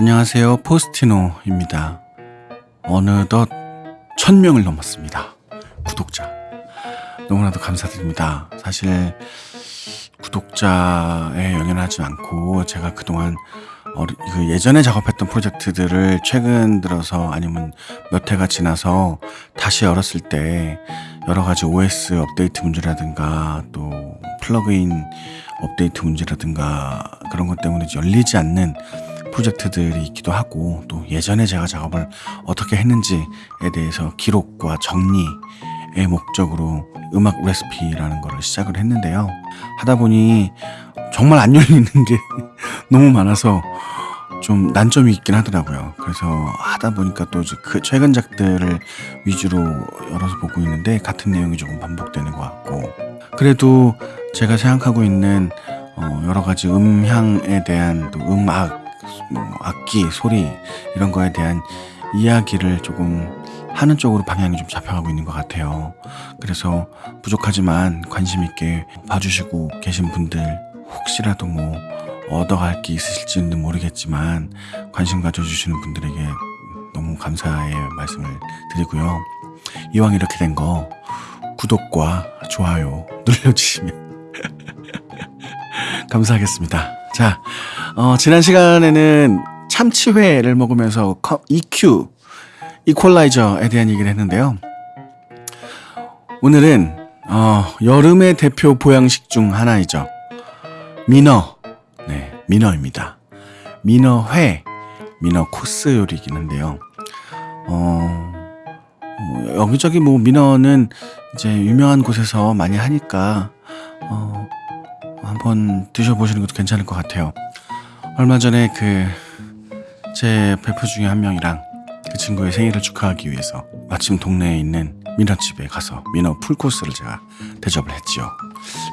안녕하세요. 포스티노입니다. 어느덧 천명을 넘었습니다. 구독자. 너무나도 감사드립니다. 사실 구독자에 연연하지 않고 제가 그동안 그 예전에 작업했던 프로젝트들을 최근 들어서 아니면 몇 해가 지나서 다시 열었을 때 여러 가지 OS 업데이트 문제라든가 또 플러그인 업데이트 문제라든가 그런 것 때문에 열리지 않는 프로젝트들이 있기도 하고 또 예전에 제가 작업을 어떻게 했는지에 대해서 기록과 정리의 목적으로 음악 레시피라는 거를 시작을 했는데요. 하다 보니 정말 안 열리는 게 너무 많아서 좀 난점이 있긴 하더라고요. 그래서 하다 보니까 또 그 최근작들을 위주로 열어서 보고 있는데 같은 내용이 조금 반복되는 것 같고 그래도 제가 생각하고 있는 어 여러 가지 음향에 대한 또 음악, 뭐 악기, 소리 이런 거에 대한 이야기를 조금 하는 쪽으로 방향이 좀 잡혀가고 있는 것 같아요. 그래서 부족하지만 관심 있게 봐주시고 계신 분들 혹시라도 뭐 얻어갈 게 있으실지는 모르겠지만 관심 가져주시는 분들에게 너무 감사의 말씀을 드리고요. 이왕 이렇게 된 거 구독과 좋아요 눌러주시면 감사하겠습니다. 자, 어, 지난 시간에는 참치회를 먹으면서 EQ, 이퀄라이저에 대한 얘기를 했는데요. 오늘은 어, 여름의 대표 보양식 중 하나이죠. 민어. 네, 민어입니다. 민어회, 민어 코스 요리이긴 한데요. 어, 뭐 여기저기 뭐 민어는 이제 유명한 곳에서 많이 하니까 어, 한번 드셔보시는 것도 괜찮을 것 같아요. 얼마 전에 그 제 베프 중에 한 명이랑 그 친구의 생일을 축하하기 위해서 마침 동네에 있는 민어 집에 가서 민어 풀코스를 제가 대접을 했지요.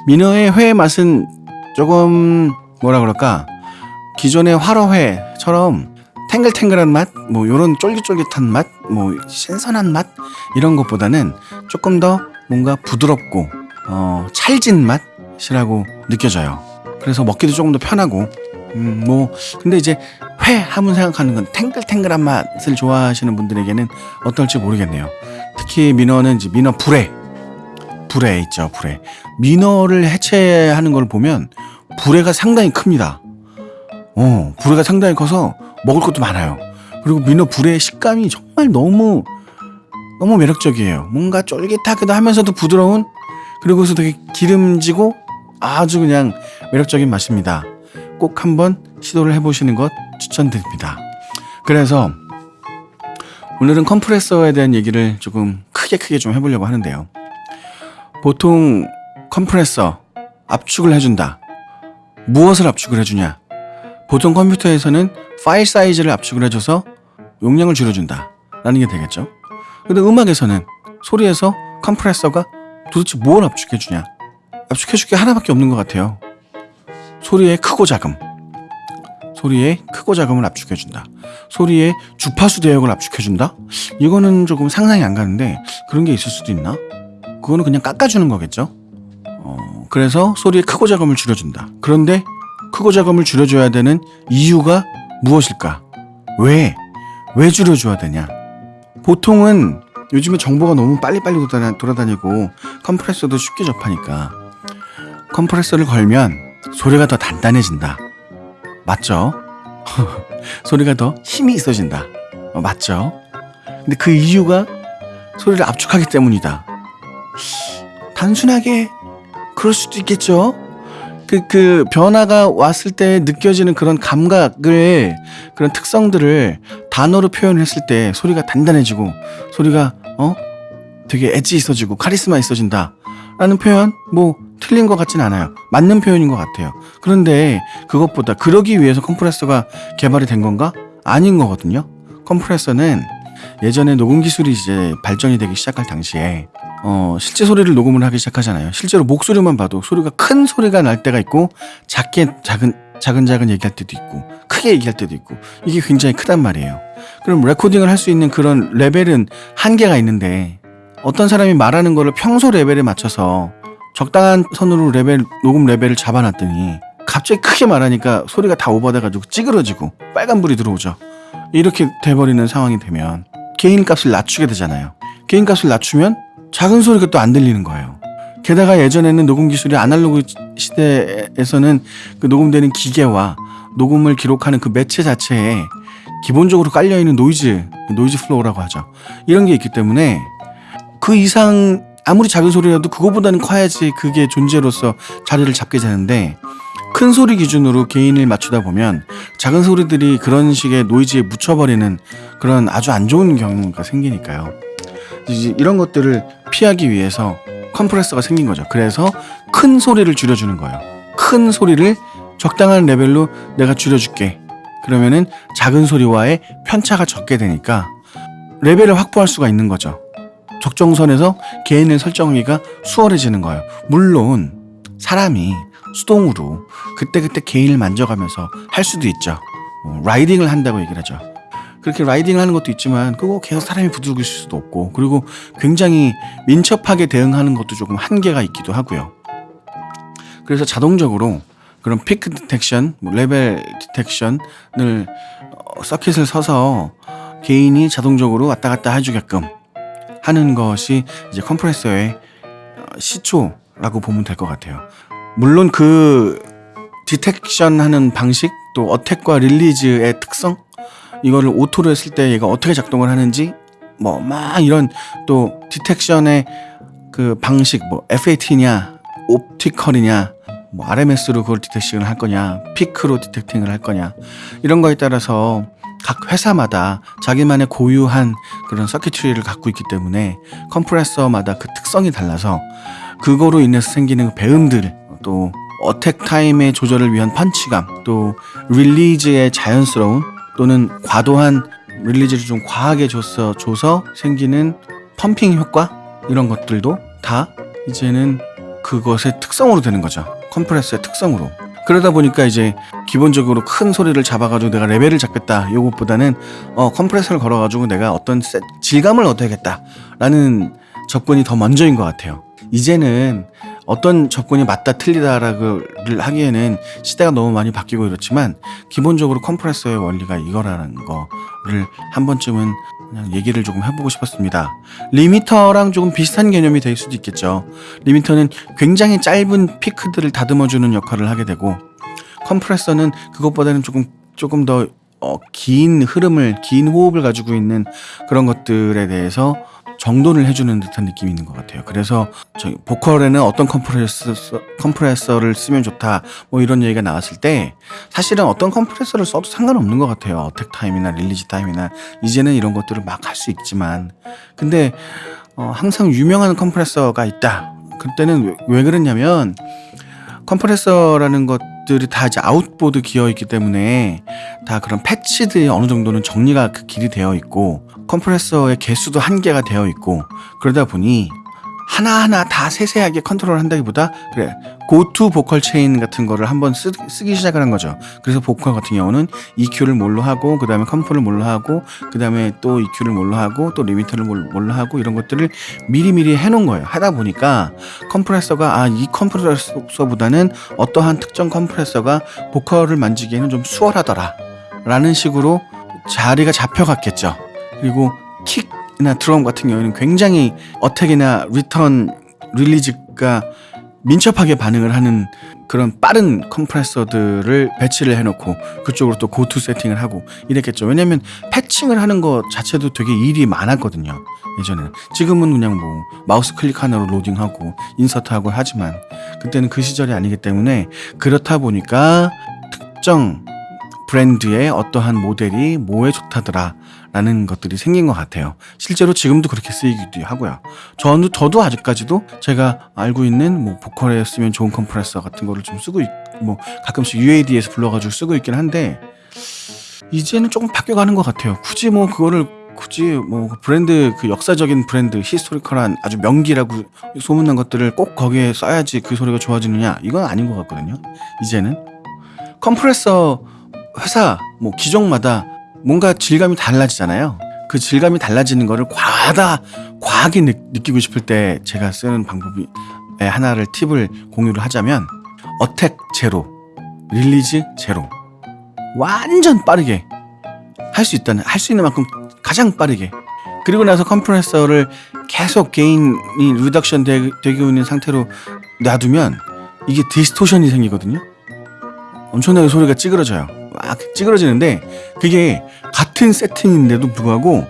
민어의 회 맛은 조금 뭐라 그럴까 기존의 화로회처럼 탱글탱글한 맛, 뭐 요런 쫄깃쫄깃한 맛, 뭐 신선한 맛 이런 것보다는 조금 더 뭔가 부드럽고 어, 찰진 맛 이라고 느껴져요. 그래서 먹기도 조금 더 편하고 음, 뭐 근데 이제 회 하면 생각하는 건 탱글탱글한 맛을 좋아하시는 분들에게는 어떨지 모르겠네요. 특히 민어는 이제 민어 불에 불에 있죠 불에 민어를 해체하는 걸 보면 불에가 상당히 큽니다. 어 불에가 상당히 커서 먹을 것도 많아요. 그리고 민어 불의 식감이 정말 너무 너무 매력적이에요. 뭔가 쫄깃하기도 하면서도 부드러운 그리고서 되게 기름지고 아주 그냥 매력적인 맛입니다. 꼭 한번 시도를 해보시는 것 추천드립니다. 그래서 오늘은 컴프레서에 대한 얘기를 조금 크게 크게 좀 해보려고 하는데요. 보통 컴프레서 압축을 해준다. 무엇을 압축을 해주냐? 보통 컴퓨터에서는 파일 사이즈를 압축을 해줘서 용량을 줄여준다. 라는 게 되겠죠. 근데 음악에서는 소리에서 컴프레서가 도대체 뭘 압축해주냐? 압축해줄 게 하나밖에 없는 것 같아요. 소리의 크고 작음. 소리의 크고 작음을 압축해준다. 소리의 주파수 대역을 압축해준다? 이거는 조금 상상이 안 가는데 그런 게 있을 수도 있나? 그거는 그냥 깎아주는 거겠죠? 어, 그래서 소리의 크고 작음을 줄여준다. 그런데 크고 작음을 줄여줘야 되는 이유가 무엇일까? 왜? 왜 줄여줘야 되냐? 보통은 요즘에 정보가 너무 빨리빨리 돌아다니고 컴프레서도 쉽게 접하니까 컴프레서를 걸면 소리가 더 단단해진다. 맞죠? 소리가 더 힘이 있어진다. 어, 맞죠? 근데 그 이유가 소리를 압축하기 때문이다. 단순하게 그럴 수도 있겠죠? 그, 그 변화가 왔을 때 느껴지는 그런 감각을, 그런 특성들을 단어로 표현했을 때 소리가 단단해지고, 소리가, 어? 되게 엣지 있어지고, 카리스마 있어진다. 라는 표현, 뭐, 틀린 것 같진 않아요. 맞는 표현인 것 같아요. 그런데 그것보다 그러기 위해서 컴프레서가 개발이 된 건가? 아닌 거거든요. 컴프레서는 예전에 녹음 기술이 이제 발전이 되기 시작할 당시에 어, 실제 소리를 녹음을 하기 시작하잖아요. 실제로 목소리만 봐도 소리가 큰 소리가 날 때가 있고 작게 작은 작은 작은 얘기할 때도 있고 크게 얘기할 때도 있고 이게 굉장히 크단 말이에요. 그럼 레코딩을 할 수 있는 그런 레벨은 한계가 있는데 어떤 사람이 말하는 거를 평소 레벨에 맞춰서 적당한 선으로 레벨 녹음 레벨을 잡아놨더니 갑자기 크게 말하니까 소리가 다 오버돼가지고 찌그러지고 빨간불이 들어오죠. 이렇게 돼버리는 상황이 되면 gain 값을 낮추게 되잖아요. gain 값을 낮추면 작은 소리가 또 안 들리는 거예요. 게다가 예전에는 녹음 기술이 아날로그 시대에서는 그 녹음되는 기계와 녹음을 기록하는 그 매체 자체에 기본적으로 깔려있는 노이즈, noise floor라고 하죠. 이런 게 있기 때문에 그 이상 아무리 작은 소리라도 그거보다는 커야지 그게 존재로서 자리를 잡게 되는데 큰 소리 기준으로 gain을 맞추다 보면 작은 소리들이 그런 식의 노이즈에 묻혀버리는 그런 아주 안 좋은 경우가 생기니까요. 이제 이런 것들을 피하기 위해서 컴프레서가 생긴 거죠. 그래서 큰 소리를 줄여주는 거예요. 큰 소리를 적당한 레벨로 내가 줄여줄게. 그러면은 작은 소리와의 편차가 적게 되니까 레벨을 확보할 수가 있는 거죠. 적정선에서 개인을 설정하기가 수월해지는 거예요. 물론 사람이 수동으로 그때그때 개인을 만져가면서 할 수도 있죠. 어, 라이딩을 한다고 얘기를 하죠. 그렇게 라이딩을 하는 것도 있지만 그거 계속 사람이 있을 수도 없고 그리고 굉장히 민첩하게 대응하는 것도 조금 한계가 있기도 하고요. 그래서 자동적으로 그런 peak detection, 뭐 level detection을 어, circuit을 써서 gain이 자동적으로 왔다 갔다 해주게끔 하는 것이 이제 컴프레서의 어, 시초라고 보면 될 것 같아요. 물론 그 detection 하는 방식 또 attack과 release의 특성 이거를 auto로 했을 때 얘가 어떻게 작동을 하는지 뭐 막 이런 또 detection의 그 방식 뭐 FAT냐 옵티컬이냐 뭐 RMS로 그걸 detection을 할 거냐 피크로 detecting을 할 거냐 이런 거에 따라서 각 회사마다 자기만의 고유한 그런 circuitry를 갖고 있기 때문에 컴프레서마다 그 특성이 달라서 그거로 인해서 생기는 배음들 또 attack time의 조절을 위한 punch감 또 release의 자연스러운 또는 과도한 release를 좀 과하게 줘서 줘서 생기는 pumping 효과 이런 것들도 다 이제는 그것의 특성으로 되는 거죠. 컴프레서의 특성으로. 그러다 보니까 이제 기본적으로 큰 소리를 잡아가지고 내가 레벨을 잡겠다 요것보다는 어 컴프레서를 걸어가지고 내가 어떤 세, 질감을 얻어야겠다 라는 접근이 더 먼저인 것 같아요. 이제는 어떤 접근이 맞다 틀리다를 하기에는 시대가 너무 많이 바뀌고 이렇지만 기본적으로 컴프레서의 원리가 이거라는 거를 한 번쯤은 그냥 얘기를 조금 해보고 싶었습니다. 리미터랑 조금 비슷한 개념이 될 수도 있겠죠. 리미터는 굉장히 짧은 피크들을 다듬어주는 역할을 하게 되고 컴프레서는 그것보다는 조금 조금 더 어, 긴 흐름을 긴 호흡을 가지고 있는 그런 것들에 대해서 정돈을 해주는 듯한 느낌이 있는 것 같아요. 그래서 저희 보컬에는 어떤 컴프레서, 컴프레서를 쓰면 좋다 뭐 이런 얘기가 나왔을 때 사실은 어떤 컴프레서를 써도 상관없는 것 같아요. attack time이나 release time이나 이제는 이런 것들을 막 할 수 있지만 근데 어, 항상 유명한 컴프레서가 있다. 그때는 왜, 왜 그랬냐면 컴프레서라는 것 들이 다 이제 outboard gear 있기 때문에 다 그런 patch들이 어느 정도는 정리가 그 길이 되어 있고 컴프레서의 개수도 한계가 되어 있고 그러다 보니 하나하나 다 세세하게 컨트롤 한다기보다 그래 go-to vocal chain 같은 거를 한번 쓰, 기 시작을 한 거죠. 그래서 보컬 같은 경우는 EQ를 뭘로 하고 그 다음에 comp를 뭘로 하고 그 다음에 또 EQ를 뭘로 하고 또 리미터를 뭘로 하고 이런 것들을 미리미리 해놓은 거예요. 하다 보니까 컴프레서가 아 이 컴프레서보다는 어떠한 특정 컴프레서가 보컬을 만지기에는 좀 수월하더라 라는 식으로 자리가 잡혀갔겠죠. 그리고 킥 이나 드럼 같은 경우에는 굉장히 attack이나 리턴 release가 민첩하게 반응을 하는 그런 빠른 컴프레서들을 배치를 해놓고 그쪽으로 또 go-to 세팅을 하고 이랬겠죠. 왜냐면 patching을 하는 것 자체도 되게 일이 많았거든요. 예전에는. 지금은 그냥 뭐 마우스 클릭 하나로 로딩하고 인서트하고 하지만 그때는 그 시절이 아니기 때문에 그렇다 보니까 특정 브랜드의 어떠한 모델이 뭐에 좋다더라 라는 것들이 생긴 것 같아요. 실제로 지금도 그렇게 쓰이기도 하고요. 저도, 저도 아직까지도 제가 알고 있는 뭐 보컬에 쓰면 좋은 컴프레서 같은 거를 좀 쓰고 있, 뭐 가끔씩 UAD에서 불러가지고 쓰고 있긴 한데 이제는 조금 바뀌어가는 것 같아요. 굳이 뭐 그거를 굳이 뭐 브랜드 그 역사적인 브랜드 historical한 아주 명기라고 소문난 것들을 꼭 거기에 써야지 그 소리가 좋아지느냐 이건 아닌 것 같거든요. 이제는 컴프레서 회사 뭐 기종마다 뭔가 질감이 달라지잖아요. 그 질감이 달라지는 거를 과하다, 과하게 느, 끼고 싶을 때 제가 쓰는 방법이 하나를 팁을 공유를 하자면 attack 제로 release 제로. 완전 빠르게 할 수 있다는 할 수 있는 만큼 가장 빠르게 그리고 나서 컴프레서를 계속 gain이 reduction 되, 되고 있는 상태로 놔두면 이게 distortion이 생기거든요 엄청나게 소리가 찌그러져요 막 찌그러지는데 그게 같은 세팅인데도 불구하고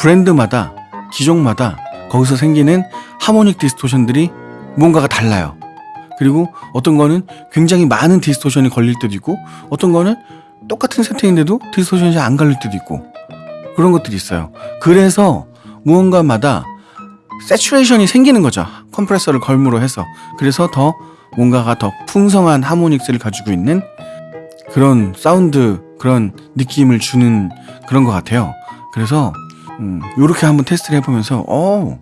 브랜드마다 기종마다 거기서 생기는 harmonic distortion들이 뭔가가 달라요 그리고 어떤 거는 굉장히 많은 distortion이 걸릴 때도 있고 어떤 거는 똑같은 세팅인데도 distortion이 잘안 걸릴 때도 있고 그런 것들이 있어요. 그래서 무언가마다 saturation이 생기는 거죠. 컴프레서를 걸므로 해서 그래서 더 뭔가가 더 풍성한 harmonics를 가지고 있는 그런 사운드 그런 느낌을 주는 그런 것 같아요. 그래서 음, 이렇게 한번 테스트를 해보면서 어,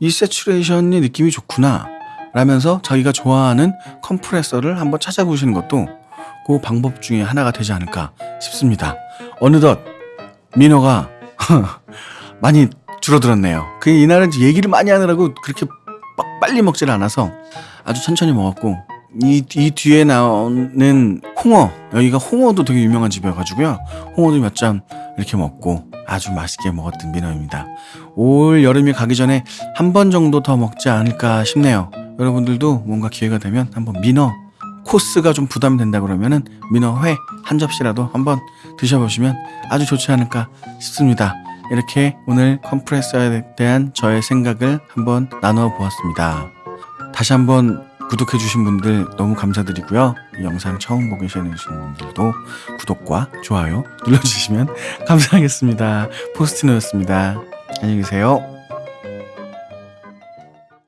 이 saturation의 느낌이 좋구나 라면서 자기가 좋아하는 컴프레서를 한번 찾아보시는 것도 그 방법 중에 하나가 되지 않을까 싶습니다. 어느덧 민호가 많이 줄어들었네요. 그 이날은 얘기를 많이 하느라고 그렇게 빡- 빨리 먹질 않아서 아주 천천히 먹었고 이, 이 뒤에 나오는 홍어 여기가 홍어도 되게 유명한 집이어가지고요. 홍어도 몇 점 이렇게 먹고 아주 맛있게 먹었던 민호입니다. 올 여름이 가기 전에 한 번 정도 더 먹지 않을까 싶네요. 여러분들도 뭔가 기회가 되면 한번 민어 코스가 좀 부담이 된다 그러면은 민어회 한 접시라도 한번 드셔보시면 아주 좋지 않을까 싶습니다. 이렇게 오늘 컴프레서에 대한 저의 생각을 한번 나누어 보았습니다. 다시 한번 구독해 주신 분들 너무 감사드리고요. 이 영상 처음 보고 계시는 분들도 구독과 좋아요 눌러주시면 감사하겠습니다. 포스티노였습니다. 안녕히 계세요.